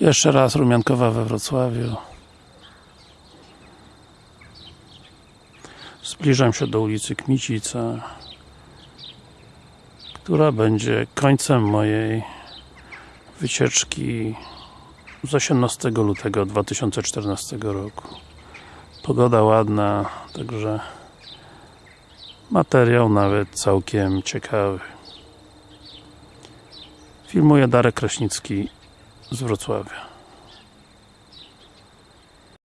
Jeszcze raz Rumiankowa we Wrocławiu. Zbliżam się do ulicy Kmicica, która będzie końcem mojej wycieczki z 18 lutego 2014 roku. Pogoda ładna, także materiał nawet całkiem ciekawy. Filmuje Darek Kraśnicki z Wrocławia.